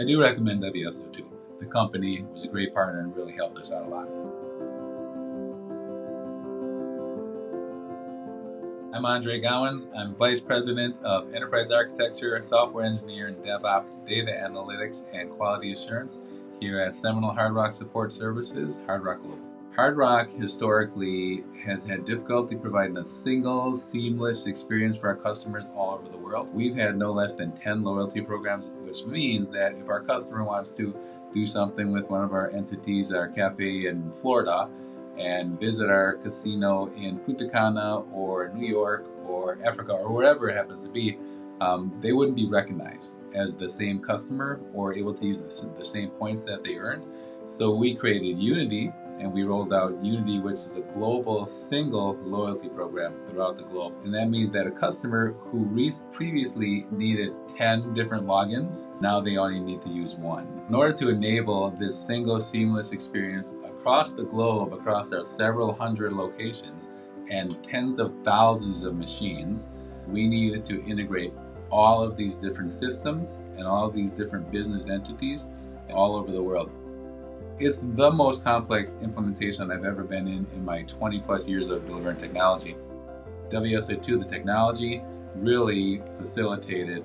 I do recommend WSO2. The company was a great partner and really helped us out a lot. I'm Andre Gowans. I'm Vice President of Enterprise Architecture, Software Engineer, and DevOps, Data Analytics, and Quality Assurance here at Seminole Hard Rock Support Services, Hard Rock Global. Hard Rock historically has had difficulty providing a single, seamless experience for our customers all over the world. We've had no less than 10 loyalty programs, which means that if our customer wants to do something with one of our entities, our cafe in Florida, and visit our casino in Punta Cana or New York or Africa or wherever it happens to be, um, they wouldn't be recognized as the same customer or able to use the, the same points that they earned. So we created Unity and we rolled out Unity, which is a global single loyalty program throughout the globe. And that means that a customer who previously needed 10 different logins, now they only need to use one. In order to enable this single seamless experience across the globe, across our several hundred locations and tens of thousands of machines, we needed to integrate all of these different systems and all of these different business entities all over the world. It's the most complex implementation I've ever been in in my 20 plus years of delivering technology. WSO2, the technology, really facilitated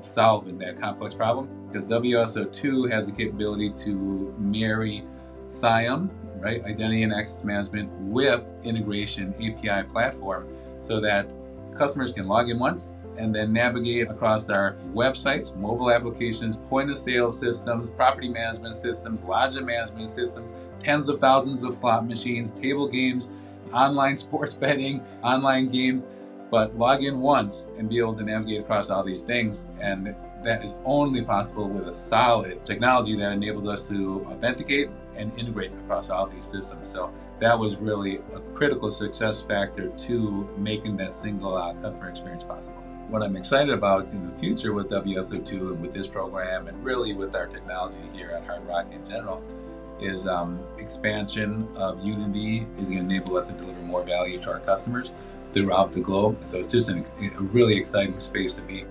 solving that complex problem because WSO2 has the capability to marry CIAM, right, identity and access management with integration API platform so that customers can log in once, and then navigate across our websites, mobile applications, point of sale systems, property management systems, lodging management systems, tens of thousands of slot machines, table games, online sports betting, online games, but log in once and be able to navigate across all these things. And that is only possible with a solid technology that enables us to authenticate and integrate across all these systems. So that was really a critical success factor to making that single uh, customer experience possible what I'm excited about in the future with WSO2 and with this program and really with our technology here at Hard Rock in general is um, expansion of Unity is going to enable us to deliver more value to our customers throughout the globe. So it's just an, a really exciting space to be.